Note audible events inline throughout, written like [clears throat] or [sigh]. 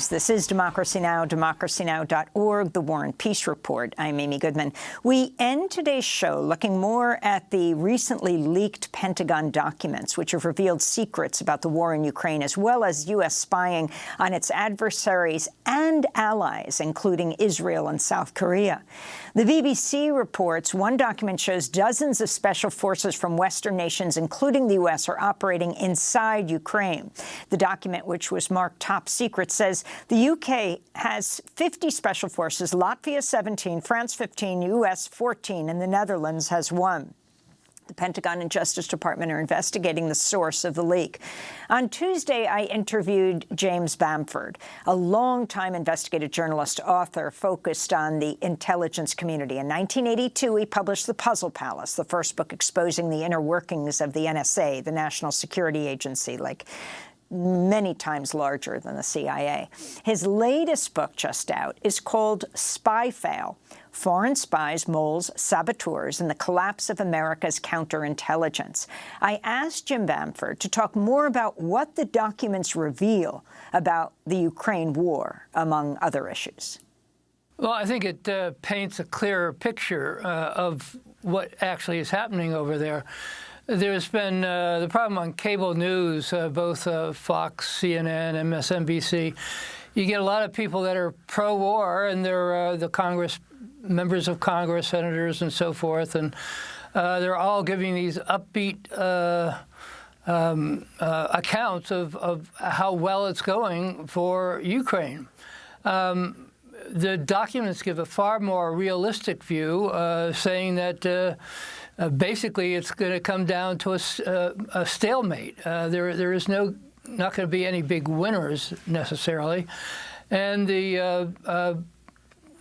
News. This is Democracy Now!, democracynow.org, The War and Peace Report. I'm Amy Goodman. We end today's show looking more at the recently leaked Pentagon documents, which have revealed secrets about the war in Ukraine, as well as U.S. spying on its adversaries and allies, including Israel and South Korea. The BBC reports one document shows dozens of special forces from Western nations, including the U.S., are operating inside Ukraine. The document, which was marked top secret, says the U.K. has 50 special forces, Latvia 17, France 15, U.S. 14, and the Netherlands has one. The Pentagon and Justice Department are investigating the source of the leak. On Tuesday, I interviewed James Bamford, a longtime investigative journalist, author focused on the intelligence community. In 1982, he published The Puzzle Palace, the first book exposing the inner workings of the NSA, the National Security Agency, like many times larger than the CIA. His latest book just out is called Spy Fail, foreign spies, moles, saboteurs, and the collapse of America's counterintelligence. I asked Jim Bamford to talk more about what the documents reveal about the Ukraine war, among other issues. Well, I think it uh, paints a clearer picture uh, of what actually is happening over there. There's been uh, the problem on cable news, uh, both uh, Fox, CNN, MSNBC. You get a lot of people that are pro-war, and they're uh, the Congress members of Congress, senators, and so forth, and uh, they're all giving these upbeat uh, um, accounts of, of, how well it's going for Ukraine. Um, the documents give a far more realistic view, saying that uh, uh, basically it's going to come down to a, a stalemate. there, there is no not going to be any big winners necessarily, and the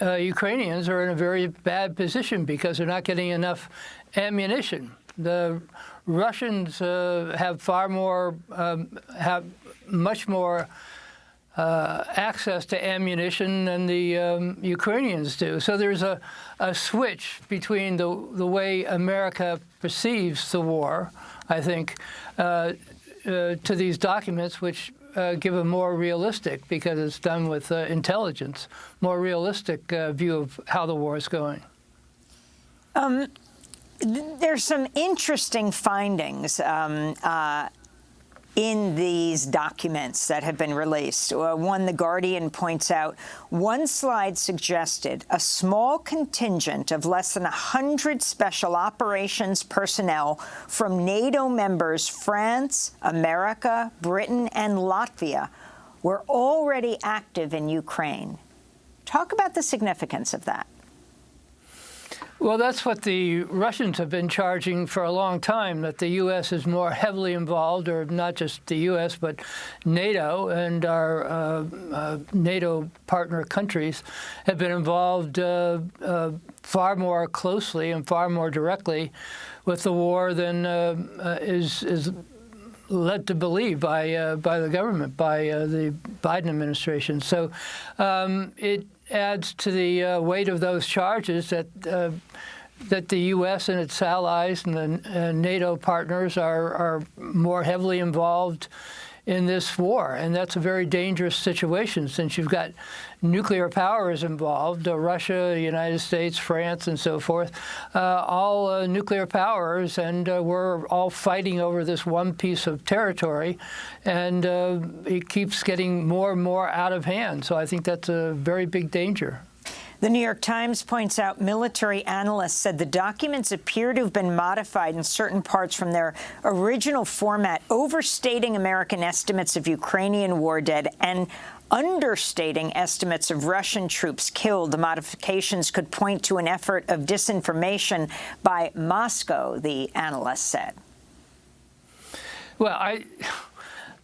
uh, Ukrainians are in a very bad position because they're not getting enough ammunition. The Russians uh, have far more, um, have much more uh, access to ammunition than the um, Ukrainians do. So there's a, a switch between the, the way America perceives the war, I think, uh, uh, to these documents, which uh, give a more realistic, because it's done with uh, intelligence, more realistic view of how the war is going. Um, there's some interesting findings um, in these documents that have been released. Uh, one, The Guardian points out, one slide suggested a small contingent of less than 100 special operations personnel from NATO members France, America, Britain, and Latvia were already active in Ukraine. Talk about the significance of that. Well, that's what the Russians have been charging for a long time, that the U.S. is more heavily involved, or not just the U.S., but NATO and our uh, uh, NATO partner countries have been involved uh, uh far more closely and far more directly with the war than uh, uh, is, is led to believe by by the government, by the Biden administration. So um, it adds to the uh, weight of those charges that uh, that the U.S. and its allies and the uh, NATO partners are, are more heavily involved in this war. And that's a very dangerous situation since you've got nuclear powers involved, uh, Russia, the United States, France, and so forth, uh, all uh, nuclear powers, and uh, we're all fighting over this one piece of territory, and uh, it keeps getting more and more out of hand. So I think that's a very big danger. The New York Times points out military analysts said the documents appear to have been modified in certain parts from their original format, overstating American estimates of Ukrainian war dead and understating estimates of Russian troops killed. The modifications could point to an effort of disinformation by Moscow, the analyst said. Well, I...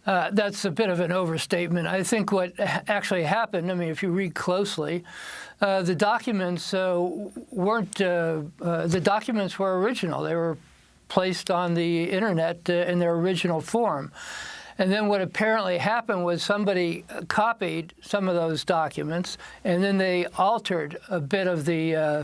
Uh, that's a bit of an overstatement. I think what actually happened, I mean, if you read closely, uh, the documents uh, weren't, uh, uh, the documents were original. They were placed on the internet in their original form. And then what apparently happened was somebody copied some of those documents, and then they altered a bit of the uh,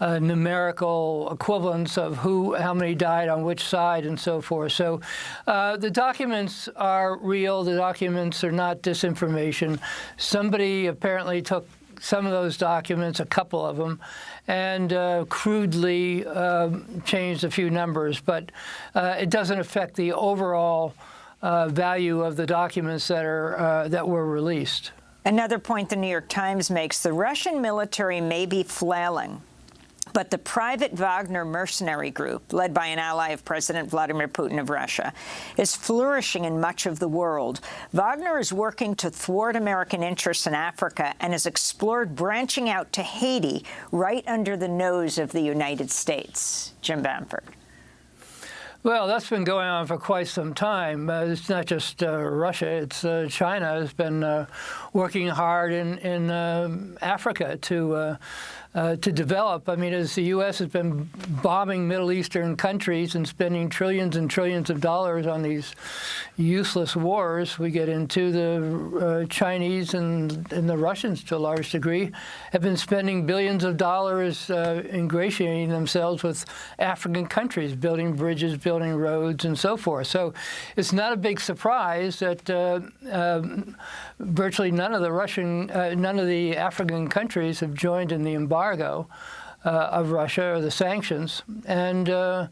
uh, numerical equivalence of who, how many died on which side, and so forth. So uh, the documents are real. The documents are not disinformation. Somebody apparently took some of those documents, a couple of them, and uh, crudely um, changed a few numbers, but uh, it doesn't affect the overall uh, value of the documents that are uh, that were released. Another point the New York Times makes, the Russian military may be flailing, but the private Wagner mercenary group, led by an ally of President Vladimir Putin of Russia, is flourishing in much of the world. Wagner is working to thwart American interests in Africa and has explored branching out to Haiti right under the nose of the United States. Jim Bamford. Well, that's been going on for quite some time. Uh, it's not just uh, Russia; it's uh, China has been uh, working hard in in um, Africa to uh, uh, to develop. I mean, as the U.S. has been bombing Middle Eastern countries and spending trillions and trillions of dollars on these useless wars, we get into the uh, Chinese and, and, the Russians to a large degree have been spending billions of dollars uh, ingratiating themselves with African countries, building bridges, building roads, and so forth. So it's not a big surprise that uh, um, virtually none of the Russian, uh, none of the African countries have joined in the embargo uh, of Russia or the sanctions, and uh,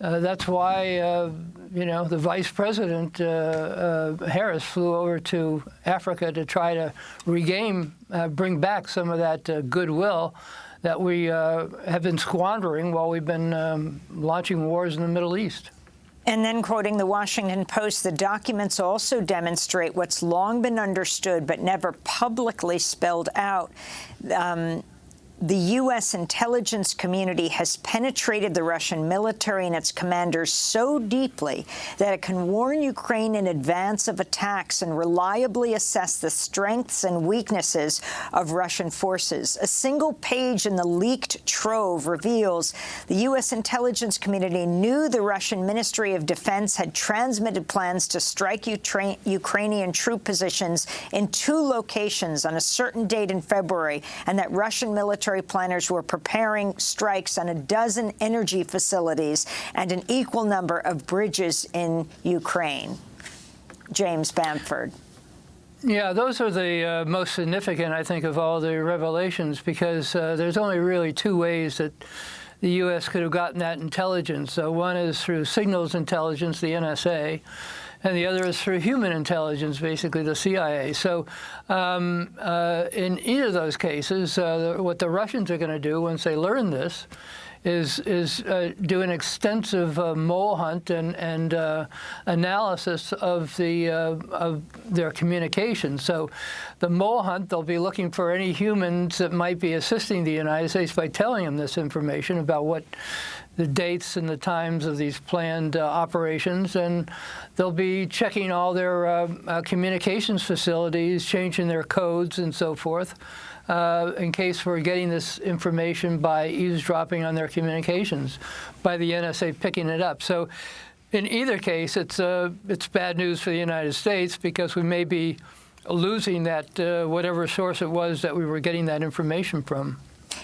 uh that's why uh, you know the Vice President Harris flew over to Africa to try to regain, bring back some of that goodwill that we have been squandering while we've been um, launching wars in the Middle East. And then quoting the Washington Post, the documents also demonstrate what's long been understood but never publicly spelled out. Um, the U.S. intelligence community has penetrated the Russian military and its commanders so deeply that it can warn Ukraine in advance of attacks and reliably assess the strengths and weaknesses of Russian forces. A single page in the leaked trove reveals the U.S. intelligence community knew the Russian Ministry of Defense had transmitted plans to strike Ukrainian troop positions in two locations on a certain date in February, and that Russian military military planners were preparing strikes on a dozen energy facilities and an equal number of bridges in Ukraine. James Bamford. Yeah, those are the uh, most significant, I think, of all the revelations, because uh, there's only really two ways that the U.S. could have gotten that intelligence. Uh, one is through signals intelligence, the NSA, and the other is for human intelligence, basically the CIA. So um, uh, in either of those cases, uh, what the Russians are going to do once they learn this is is uh, do an extensive uh, mole hunt and and uh, analysis of the uh, of their communication. So, the mole hunt they'll be looking for any humans that might be assisting the United States by telling them this information about what the dates and the times of these planned uh, operations, and they'll be checking all their uh, communications facilities, changing their codes and so forth, uh, in case we're getting this information by eavesdropping on their communications, by the NSA picking it up. So in either case, it's, uh, it's bad news for the United States because we may be losing that uh, whatever source it was that we were getting that information from.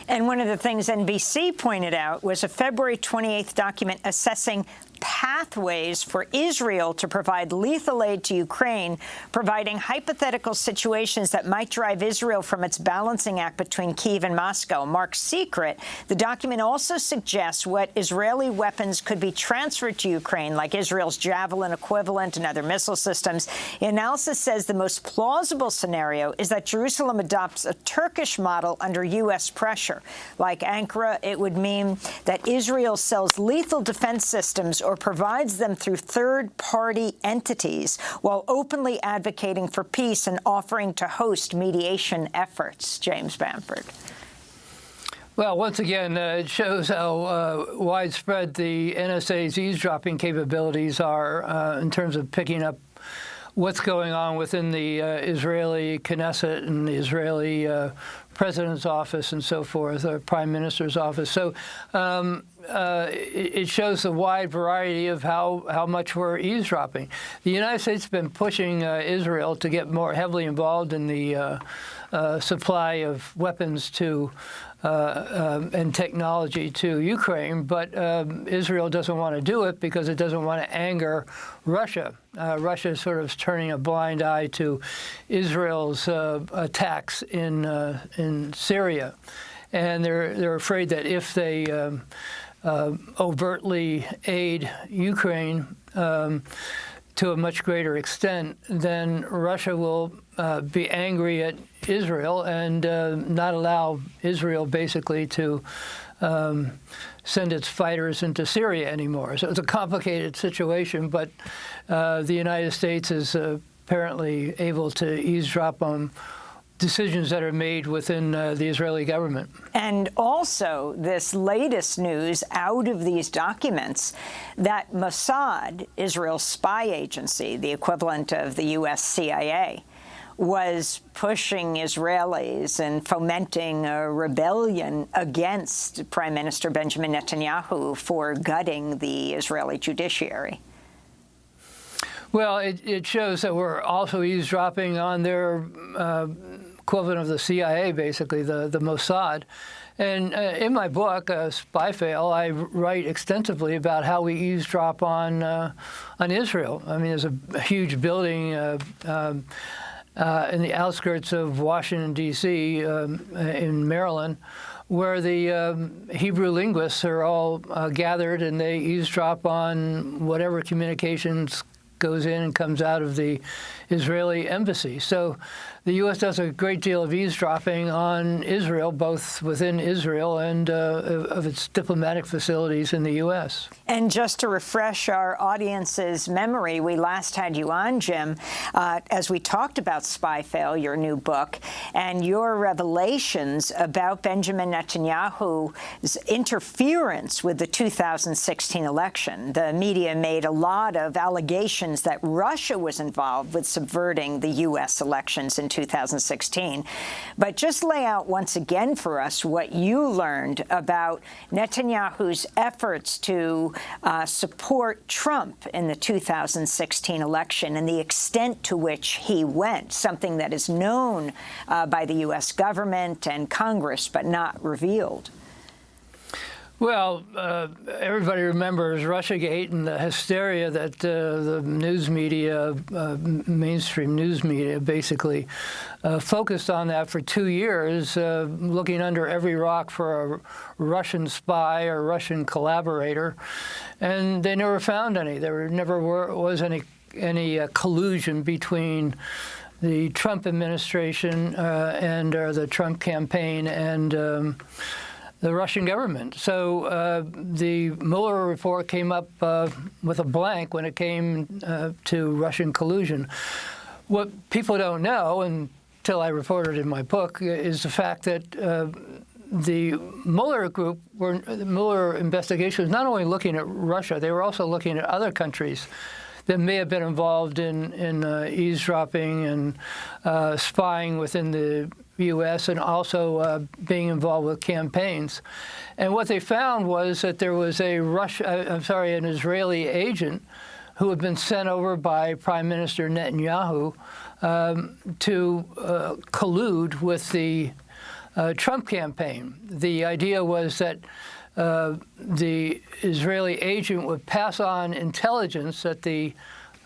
And one of the things NBC pointed out was a February 28th document assessing pathways for Israel to provide lethal aid to Ukraine, providing hypothetical situations that might drive Israel from its balancing act between Kiev and Moscow. Marked secret, the document also suggests what Israeli weapons could be transferred to Ukraine, like Israel's Javelin equivalent and other missile systems. The analysis says the most plausible scenario is that Jerusalem adopts a Turkish model under U.S. pressure. Like Ankara, it would mean that Israel sells lethal defense systems or provides them through third-party entities while openly advocating for peace and offering to host mediation efforts. James Bamford. Well, once again, uh, it shows how uh, widespread the NSA's eavesdropping capabilities are uh, in terms of picking up what's going on within the uh, Israeli Knesset and the Israeli uh, president's office and so forth, or prime minister's office. So um, uh, it, shows the wide variety of how, how much we're eavesdropping. The United States has been pushing uh, Israel to get more heavily involved in the uh, uh supply of weapons to um, and technology to Ukraine, but um, Israel doesn't want to do it because it doesn't want to anger Russia. Uh, Russia is sort of turning a blind eye to Israel's uh, attacks in uh, in Syria, and they're they're afraid that if they um, uh, overtly aid Ukraine. To a much greater extent, then Russia will uh, be angry at Israel and uh, not allow Israel basically to um, send its fighters into Syria anymore. So it's a complicated situation, but uh, the United States is apparently able to eavesdrop on decisions that are made within uh, the Israeli government. And also this latest news out of these documents that Mossad, Israel's spy agency, the equivalent of the U.S. CIA, was pushing Israelis and fomenting a rebellion against Prime Minister Benjamin Netanyahu for gutting the Israeli judiciary. Well, it, it shows that we're also eavesdropping on their uh, equivalent of the CIA, basically, the, the Mossad. And uh, in my book, uh, Spy Fail, I write extensively about how we eavesdrop on uh, on Israel. I mean, there's a huge building uh, um, uh, in the outskirts of Washington, D.C., um, in Maryland, where the um, Hebrew linguists are all uh, gathered and they eavesdrop on whatever communications goes in and comes out of the Israeli embassy. So the U.S. does a great deal of eavesdropping on Israel, both within Israel and uh, of its diplomatic facilities in the U.S. And just to refresh our audience's memory, we last had you on, Jim, uh, as we talked about Spy Fail, your new book, and your revelations about Benjamin Netanyahu's interference with the 2016 election. The media made a lot of allegations that Russia was involved with subverting the U.S. elections in 2016. But just lay out once again for us what you learned about Netanyahu's efforts to uh, support Trump in the 2016 election and the extent to which he went, something that is known uh, by the U.S. government and Congress but not revealed. Well, uh, everybody remembers Russiagate and the hysteria that uh, the news media, uh, mainstream news media, basically uh, focused on that for two years, uh, looking under every rock for a Russian spy or Russian collaborator, and they never found any. There never were, was any any uh, collusion between the Trump administration and or the Trump campaign and. Um, the Russian government. So uh, the Mueller report came up uh, with a blank when it came uh, to Russian collusion. What people don't know, until I reported in my book, is the fact that uh, the Mueller group, were, the Mueller investigation was not only looking at Russia, they were also looking at other countries that may have been involved in, in uh, eavesdropping and uh, spying within the U.S. and also uh, being involved with campaigns. And what they found was that there was a Russia, uh, I'm sorry, an Israeli agent who had been sent over by Prime Minister Netanyahu um, to uh, collude with the uh, Trump campaign. The idea was that uh, the Israeli agent would pass on intelligence that the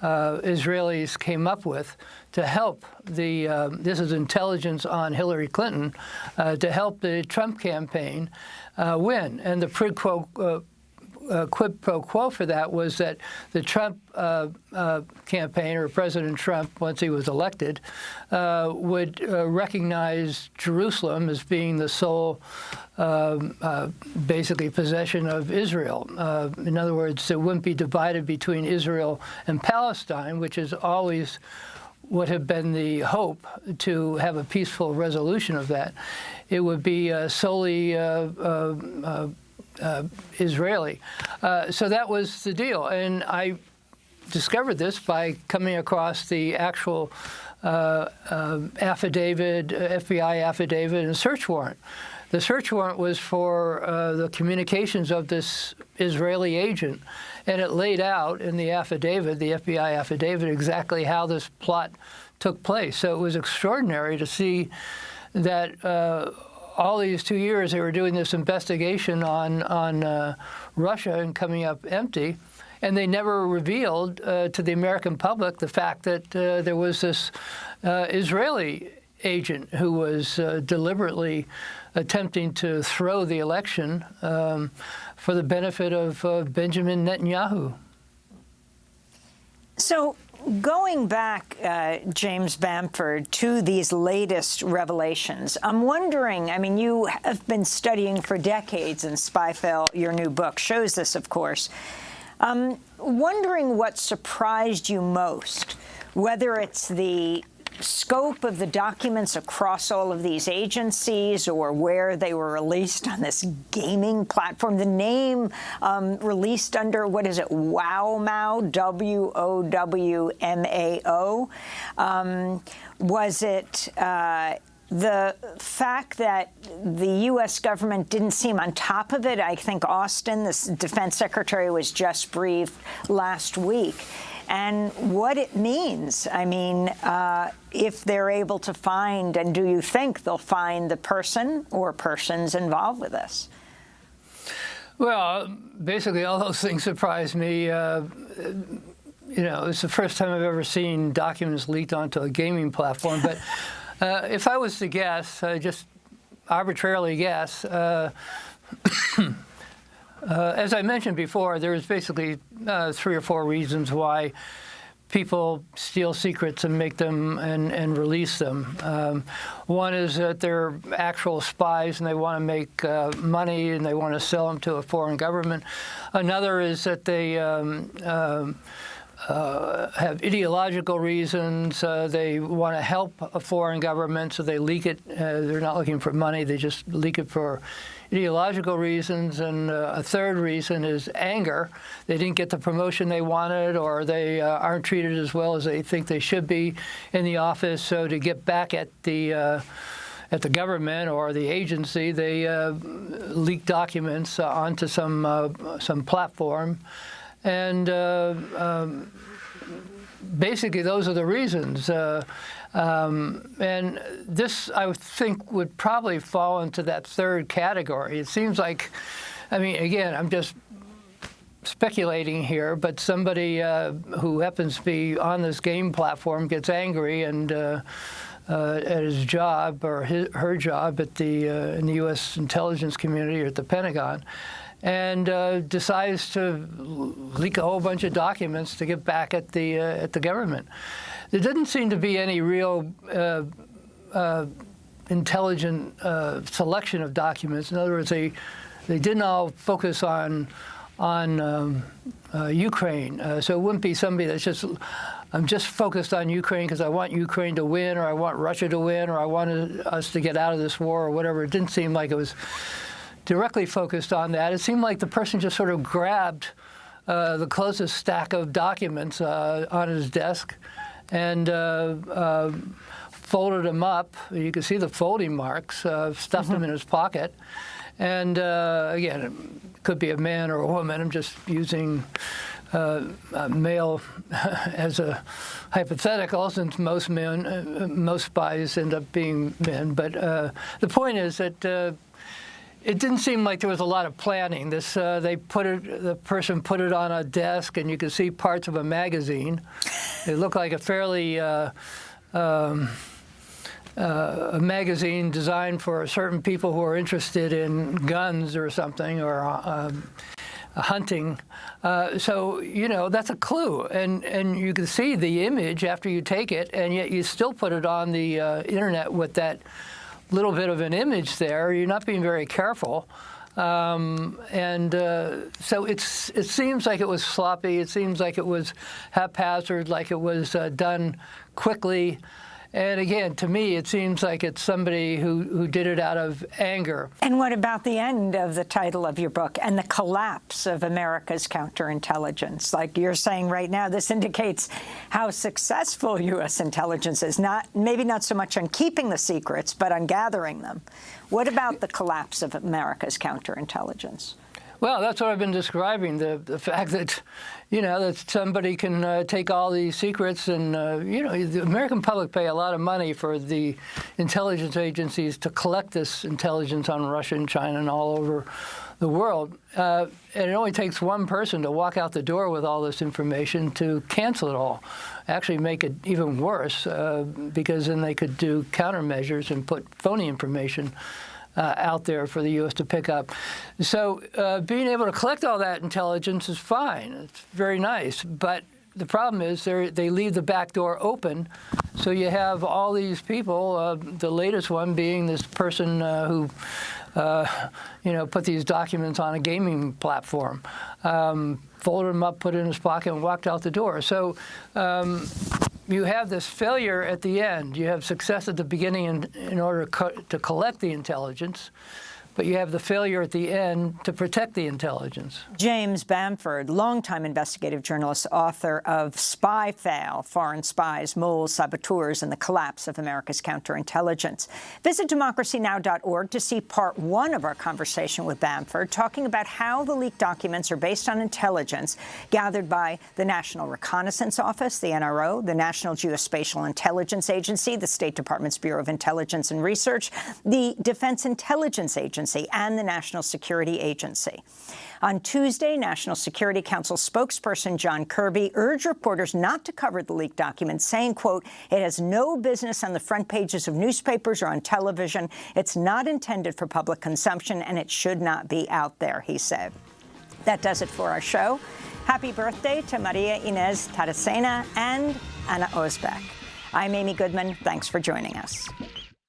uh, Israelis came up with to help the, uh, this is intelligence on Hillary Clinton, uh, to help the Trump campaign uh, win. And the quid pro, uh, uh, quid pro quo for that was that the Trump uh, campaign, or President Trump, once he was elected, would recognize Jerusalem as being the sole um, uh, basically possession of Israel. Uh, in other words, it wouldn't be divided between Israel and Palestine, which is always would have been the hope to have a peaceful resolution of that. It would be uh, solely uh, uh, uh, Israeli. so that was the deal. And I discovered this by coming across the actual uh, um, affidavit, FBI affidavit, and search warrant. The search warrant was for uh, the communications of this Israeli agent, and it laid out in the affidavit, the FBI affidavit, exactly how this plot took place. So it was extraordinary to see that uh, all these two years they were doing this investigation on on uh, Russia and coming up empty, and they never revealed uh, to the American public the fact that uh, there was this uh, Israeli agent who was uh, deliberately attempting to throw the election um, for the benefit of uh, Benjamin Netanyahu. So going back, uh, James Bamford, to these latest revelations, I'm wondering, I mean, you have been studying for decades, and Spy Fail, your new book, shows this, of course. Um, wondering what surprised you most, whether it's the scope of the documents across all of these agencies or where they were released on this gaming platform. The name um, released under, what is it, WOWMAO, W-O-W-M-A-O. Um, was it uh, the fact that the U.S. government didn't seem on top of it? I think Austin, the defense secretary, was just briefed last week and what it means. I mean, uh, if they're able to find, and do you think they'll find the person or persons involved with this? Well, basically, all those things surprised me. Uh, you know, it's the first time I've ever seen documents leaked onto a gaming platform. But [laughs] uh, if I was to guess, uh, just arbitrarily guess, [clears throat] uh, as I mentioned before, there's basically uh, three or four reasons why people steal secrets and make them and, and release them. Um, one is that they're actual spies and they want to make uh, money and they want to sell them to a foreign government. Another is that they um, um, uh, have ideological reasons. Uh, they want to help a foreign government, so they leak it. Uh, they're not looking for money. They just leak it for ideological reasons, and uh, a third reason is anger. They didn't get the promotion they wanted, or they uh, aren't treated as well as they think they should be in the office. So to get back at the uh, at the government or the agency, they leak documents onto some some platform, and um, basically those are the reasons. Um, and this, I think, would probably fall into that third category. It seems like, I mean, again, I'm just speculating here, but somebody uh, who happens to be on this game platform gets angry and uh, uh, at his job or his, her job at the uh, in the U.S. intelligence community or at the Pentagon, and uh, decides to leak a whole bunch of documents to get back at the uh, at the government. There didn't seem to be any real uh, uh, intelligent uh, selection of documents. In other words, they they didn't all focus on on um, uh, Ukraine. So it wouldn't be somebody that's just I'm just focused on Ukraine because I want Ukraine to win, or I want Russia to win, or I want us to get out of this war, or whatever. It didn't seem like it was directly focused on that. It seemed like the person just sort of grabbed uh, the closest stack of documents on his desk and uh, uh, folded them up. You can see the folding marks, uh, stuffed mm -hmm. them in his pocket. And uh, again, it could be a man or a woman. I'm just using uh, male [laughs] as a hypothetical, since most men, uh, most spies end up being men. But the point is that it didn't seem like there was a lot of planning. This uh, they put it, the person put it on a desk, and you could see parts of a magazine. It looked like a fairly uh, um, uh, a magazine designed for certain people who are interested in guns or something or um, hunting. Uh, so you know that's a clue, and and you can see the image after you take it, and yet you still put it on the uh, internet with that little bit of an image there. You're not being very careful. Um, and uh, so it's, it seems like it was sloppy. It seems like it was haphazard, like it was uh, done quickly. And again, to me, it seems like it's somebody who, who did it out of anger. And what about the end of the title of your book and the collapse of America's counterintelligence? Like you're saying right now, this indicates how successful U.S. intelligence is, not maybe not so much on keeping the secrets, but on gathering them. What about the collapse of America's counterintelligence? Well, that's what I've been describing, the, the fact that, you know, that somebody can uh, take all these secrets and, uh, you know, the American public pay a lot of money for the intelligence agencies to collect this intelligence on Russia and China and all over the world. Uh, and it only takes one person to walk out the door with all this information to cancel it all, actually make it even worse, uh, because then they could do countermeasures and put phony information uh, out there for the U.S. to pick up. So uh, being able to collect all that intelligence is fine. It's very nice. But the problem is they leave the back door open. So you have all these people, uh, the latest one being this person uh, who uh, you know, put these documents on a gaming platform, um, folded them up, put it in his pocket, and walked out the door. So um, you have this failure at the end. You have success at the beginning in, in order to collect the intelligence but you have the failure at the end to protect the intelligence. James Bamford, longtime investigative journalist, author of Spy Fail, Foreign Spies, Moles, Saboteurs, and the Collapse of America's Counterintelligence. Visit democracynow.org to see part one of our conversation with Bamford, talking about how the leaked documents are based on intelligence gathered by the National Reconnaissance Office, the NRO, the National Geospatial Intelligence Agency, the State Department's Bureau of Intelligence and Research, the Defense Intelligence Agency, Agency and the National Security Agency. On Tuesday, National Security Council spokesperson John Kirby urged reporters not to cover the leaked documents, saying, quote, it has no business on the front pages of newspapers or on television. It's not intended for public consumption, and it should not be out there, he said. That does it for our show. Happy birthday to Maria Inez Taracena and Anna Osbeck. I'm Amy Goodman. Thanks for joining us.